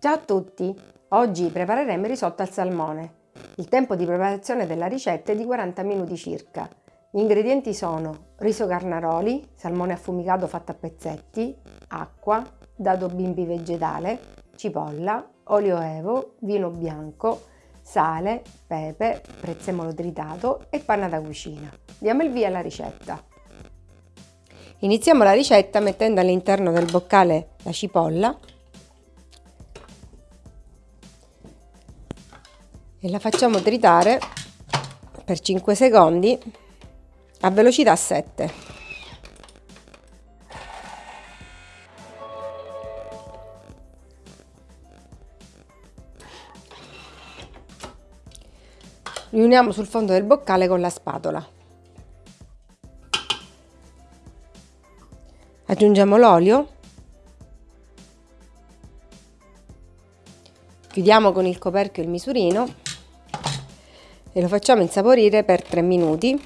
Ciao a tutti! Oggi prepareremo il risotto al salmone. Il tempo di preparazione della ricetta è di 40 minuti circa. Gli ingredienti sono riso carnaroli, salmone affumicato fatto a pezzetti, acqua, dado bimbi vegetale, cipolla, olio evo, vino bianco, sale, pepe, prezzemolo tritato e panna da cucina. Diamo il via alla ricetta. Iniziamo la ricetta mettendo all'interno del boccale la cipolla e la facciamo tritare per 5 secondi a velocità 7. Riuniamo sul fondo del boccale con la spatola. Aggiungiamo l'olio. Chiudiamo con il coperchio il misurino e lo facciamo insaporire per 3 minuti.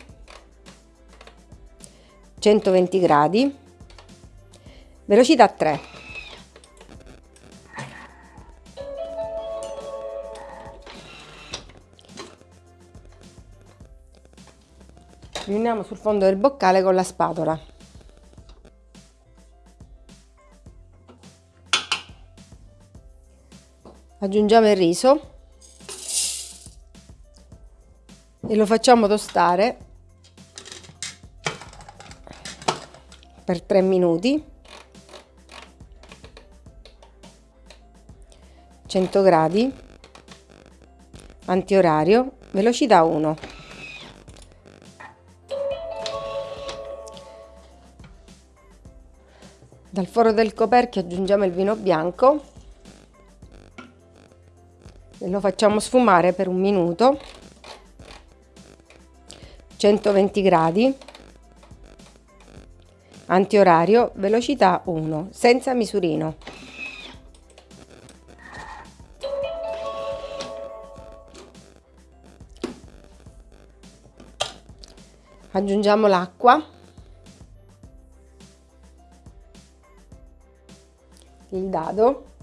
120 gradi. Velocità 3 riuniamo sul fondo del boccale con la spatola. Aggiungiamo il riso e lo facciamo tostare per 3 minuti. 100 gradi. Antiorario. Velocità 1 dal foro del coperchio aggiungiamo il vino bianco. E lo facciamo sfumare per un minuto 120 gradi antiorario velocità 1 senza misurino. Aggiungiamo l'acqua. Il dado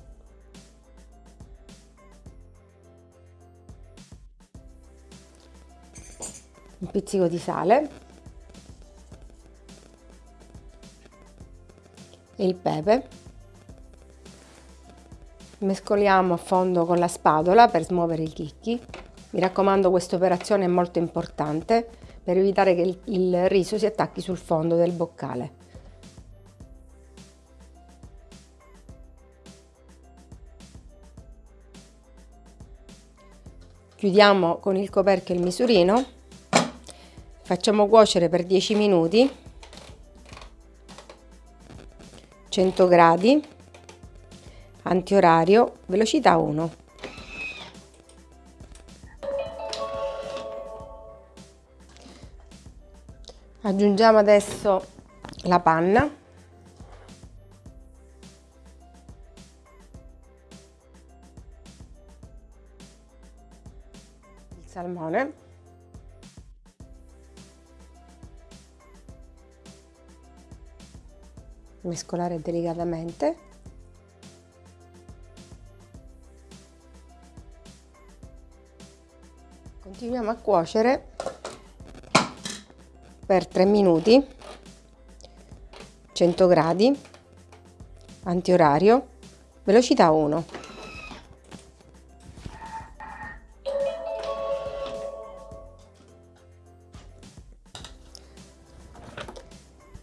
un pizzico di sale e il pepe. Mescoliamo a fondo con la spatola per smuovere i chicchi. Mi raccomando questa operazione è molto importante per evitare che il, riso si attacchi sul fondo del boccale. Chiudiamo con il coperchio il misurino facciamo cuocere per 10 minuti. 100 gradi. Antiorario velocità 1 aggiungiamo adesso la panna. Il salmone mescolare delicatamente. Continuiamo a cuocere per 3 minuti 100 gradi antiorario velocità 1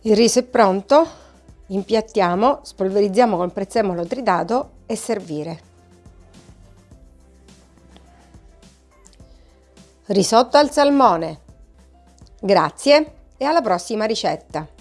il riso è pronto Impiattiamo, spolverizziamo col prezzemolo tritato e servire. Risotto al salmone. Grazie e alla prossima ricetta!